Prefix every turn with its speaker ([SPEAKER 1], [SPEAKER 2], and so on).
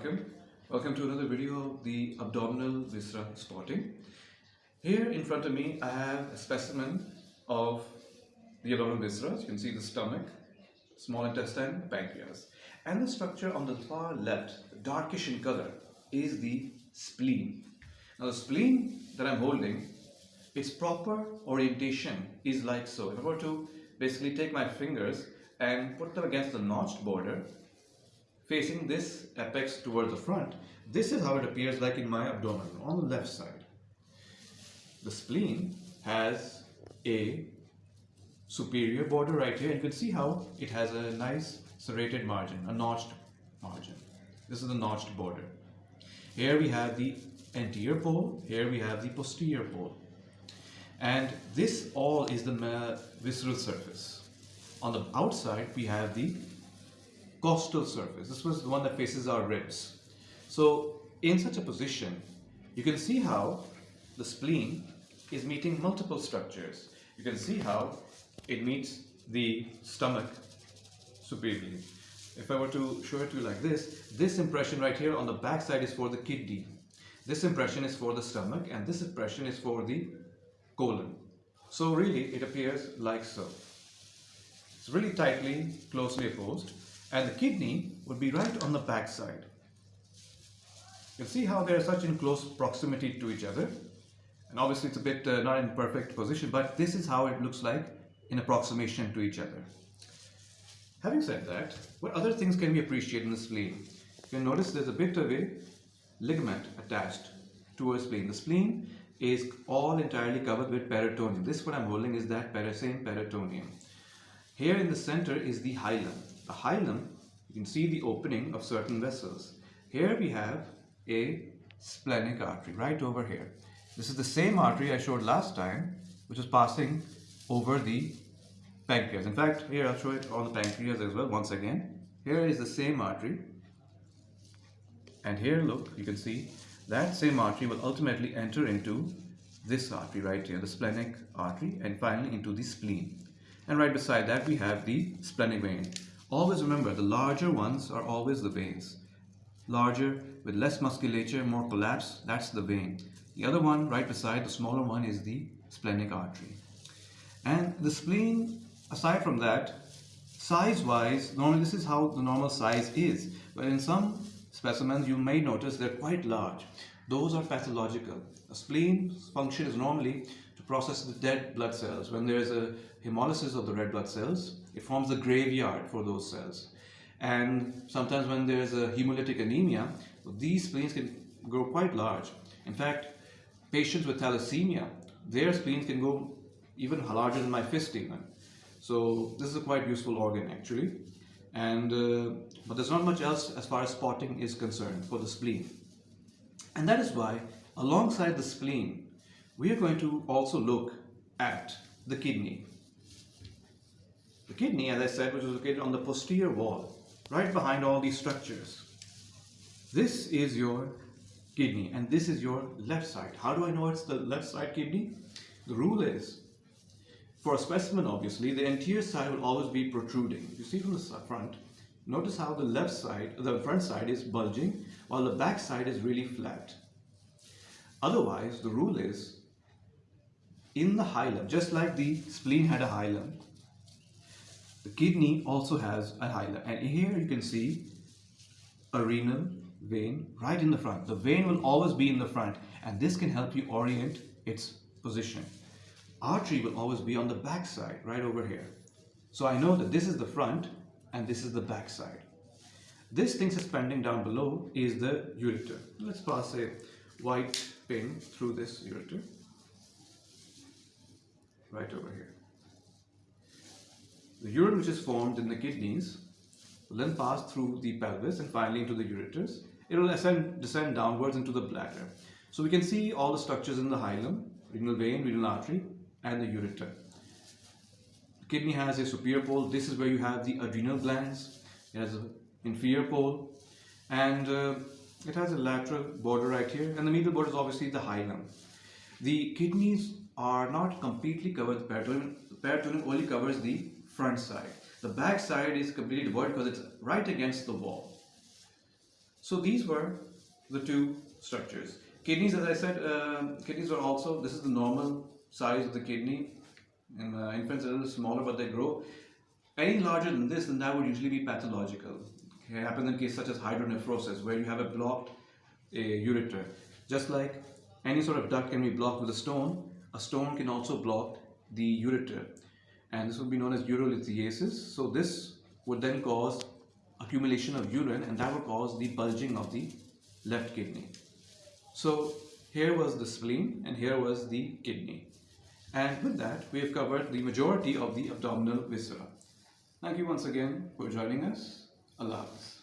[SPEAKER 1] Assalamualaikum. Welcome to another video of the abdominal viscera spotting. Here in front of me I have a specimen of the abdominal viscera. You can see the stomach, small intestine, pancreas. And the structure on the far left, darkish in color, is the spleen. Now the spleen that I'm holding, its proper orientation is like so. If I were to basically take my fingers and put them against the notched border, facing this apex towards the front. This is how it appears like in my abdomen on the left side. The spleen has a superior border right here. And you can see how it has a nice serrated margin, a notched margin. This is the notched border. Here we have the anterior pole, here we have the posterior pole. And this all is the visceral surface. On the outside, we have the costal surface. This was the one that faces our ribs. So in such a position, you can see how the spleen is meeting multiple structures. You can see how it meets the stomach superiorly. If I were to show it to you like this, this impression right here on the back side is for the kidney. This impression is for the stomach and this impression is for the colon. So really it appears like so. It's really tightly, closely opposed and the kidney would be right on the back side. You'll see how they're such in close proximity to each other. And obviously it's a bit uh, not in perfect position, but this is how it looks like in approximation to each other. Having said that, what other things can we appreciate in the spleen? You can notice there's a bit of a ligament attached to a spleen. The spleen is all entirely covered with peritoneum. This what I'm holding is that same peritoneum. Here in the center is the hilum. Hilum, you can see the opening of certain vessels. Here we have a splenic artery right over here. This is the same artery I showed last time, which is passing over the pancreas. In fact, here I'll show it on the pancreas as well once again. Here is the same artery. And here, look, you can see that same artery will ultimately enter into this artery right here, the splenic artery, and finally into the spleen. And right beside that, we have the splenic vein. Always remember, the larger ones are always the veins. Larger, with less musculature, more collapse, that's the vein. The other one, right beside the smaller one, is the splenic artery. And the spleen, aside from that, size-wise, normally this is how the normal size is. But in some specimens, you may notice they're quite large. Those are pathological. A spleen's function is normally to process the dead blood cells. When there's a hemolysis of the red blood cells, it forms a graveyard for those cells. And sometimes when there's a hemolytic anemia, these spleens can grow quite large. In fact, patients with thalassemia, their spleens can go even larger than my fist even. So this is a quite useful organ actually. And uh, But there's not much else as far as spotting is concerned for the spleen. And that is why alongside the spleen, we are going to also look at the kidney. The kidney, as I said, which is located on the posterior wall, right behind all these structures. This is your kidney and this is your left side. How do I know it's the left side kidney? The rule is, for a specimen obviously, the anterior side will always be protruding. You see from the front, notice how the left side, the front side is bulging while the back side is really flat. Otherwise, the rule is, in the hilum, just like the spleen had a hilum, the kidney also has a hilum and here you can see a renal vein right in the front. The vein will always be in the front and this can help you orient its position. Artery will always be on the back side, right over here. So I know that this is the front and this is the back side. This thing suspending down below is the ureter. Let's pass a white pin through this ureter, right over here. The urine which is formed in the kidneys will then pass through the pelvis and finally into the ureters. It will ascend, descend downwards into the bladder. So we can see all the structures in the hilum, renal vein, renal artery and the ureter. Kidney has a superior pole. This is where you have the adrenal glands. It has an inferior pole and uh, it has a lateral border right here and the medial border is obviously the hilum. The kidneys are not completely covered the peritoneum. The peritoneum only covers the front side. The back side is completely devoid because it's right against the wall. So these were the two structures. Kidneys, as I said, uh, kidneys are also, this is the normal size of the kidney. In uh, infants, a little smaller, but they grow. Any larger than this, then that would usually be pathological. It happens in cases such as hydronephrosis, where you have a blocked uh, ureter. Just like any sort of duct can be blocked with a stone, a stone can also block the ureter. And this would be known as urolithiasis. So this would then cause accumulation of urine and that would cause the bulging of the left kidney. So here was the spleen and here was the kidney. And with that, we have covered the majority of the abdominal viscera. Thank you once again for joining us. Allah Hafiz.